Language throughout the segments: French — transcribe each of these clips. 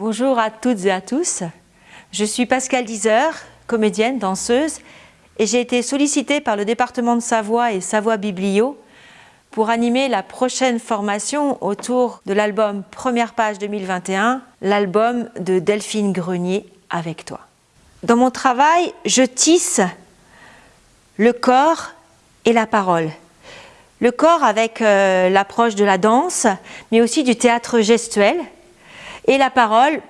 Bonjour à toutes et à tous. Je suis Pascal Dizer, comédienne, danseuse, et j'ai été sollicitée par le département de Savoie et Savoie Biblio pour animer la prochaine formation autour de l'album Première page 2021, l'album de Delphine Grenier avec toi. Dans mon travail, je tisse le corps et la parole. Le corps avec euh, l'approche de la danse, mais aussi du théâtre gestuel, et la parole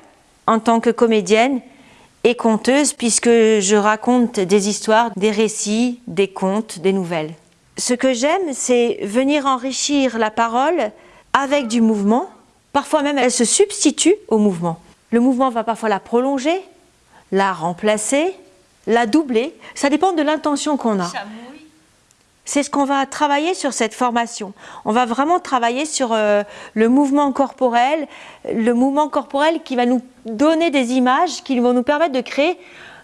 en tant que comédienne et conteuse, puisque je raconte des histoires, des récits, des contes, des nouvelles. Ce que j'aime, c'est venir enrichir la parole avec du mouvement. Parfois même, elle se substitue au mouvement. Le mouvement va parfois la prolonger, la remplacer, la doubler. Ça dépend de l'intention qu'on a. C'est ce qu'on va travailler sur cette formation. On va vraiment travailler sur euh, le mouvement corporel, le mouvement corporel qui va nous donner des images, qui vont nous permettre de créer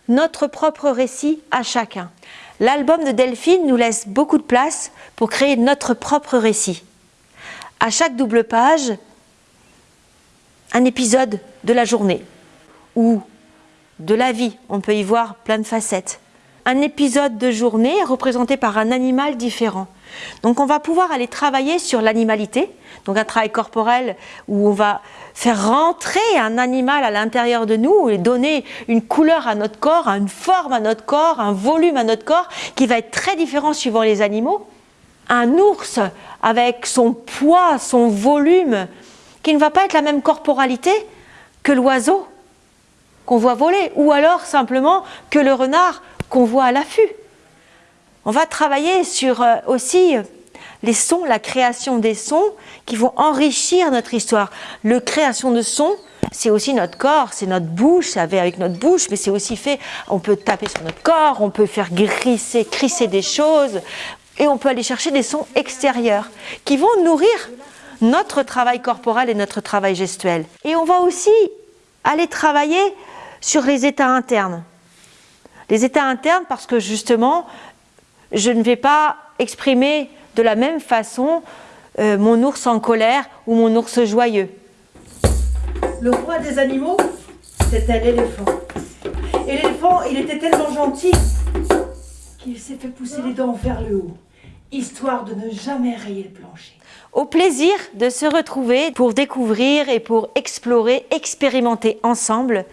notre propre récit à chacun. L'album de Delphine nous laisse beaucoup de place pour créer notre propre récit. À chaque double page, un épisode de la journée ou de la vie. On peut y voir plein de facettes. Un épisode de journée représenté par un animal différent. Donc on va pouvoir aller travailler sur l'animalité, donc un travail corporel où on va faire rentrer un animal à l'intérieur de nous et donner une couleur à notre corps, une forme à notre corps, un volume à notre corps qui va être très différent suivant les animaux. Un ours avec son poids, son volume, qui ne va pas être la même corporalité que l'oiseau qu'on voit voler, ou alors simplement que le renard qu'on voit à l'affût. On va travailler sur euh, aussi les sons, la création des sons qui vont enrichir notre histoire. Le création de sons, c'est aussi notre corps, c'est notre bouche, avec notre bouche, mais c'est aussi fait, on peut taper sur notre corps, on peut faire grisser, crisser des choses, et on peut aller chercher des sons extérieurs qui vont nourrir notre travail corporel et notre travail gestuel. Et on va aussi aller travailler sur les états internes. Les états internes parce que justement, je ne vais pas exprimer de la même façon euh, mon ours en colère ou mon ours joyeux. Le roi des animaux, c'était l'éléphant. Et l'éléphant, il était tellement gentil qu'il s'est fait pousser les dents vers le haut, histoire de ne jamais rayer le plancher. Au plaisir de se retrouver pour découvrir et pour explorer, expérimenter ensemble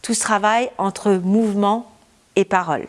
tout ce travail entre mouvement et parole.